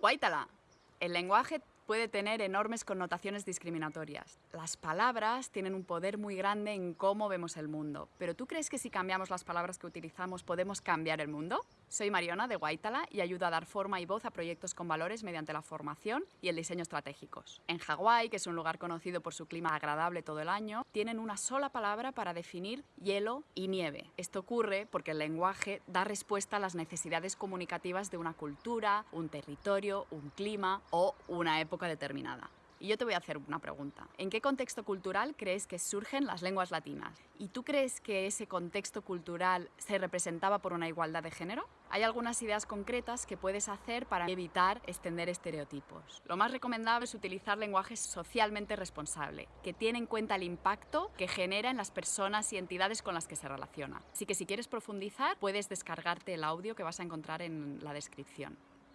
Guaitala. El lenguaje puede tener enormes connotaciones discriminatorias. Las palabras tienen un poder muy grande en cómo vemos el mundo. Pero ¿tú crees que si cambiamos las palabras que utilizamos podemos cambiar el mundo? Soy Mariona de Guaitala y ayudo a dar forma y voz a proyectos con valores mediante la formación y el diseño estratégicos. En Hawái, que es un lugar conocido por su clima agradable todo el año, tienen una sola palabra para definir hielo y nieve. Esto ocurre porque el lenguaje da respuesta a las necesidades comunicativas de una cultura, un territorio, un clima o una época determinada. Y yo te voy a hacer una pregunta. ¿En qué contexto cultural crees que surgen las lenguas latinas? ¿Y tú crees que ese contexto cultural se representaba por una igualdad de género? Hay algunas ideas concretas que puedes hacer para evitar extender estereotipos. Lo más recomendable es utilizar lenguaje socialmente responsable, que tiene en cuenta el impacto que genera en las personas y entidades con las que se relaciona. Así que si quieres profundizar, puedes descargarte el audio que vas a encontrar en la descripción.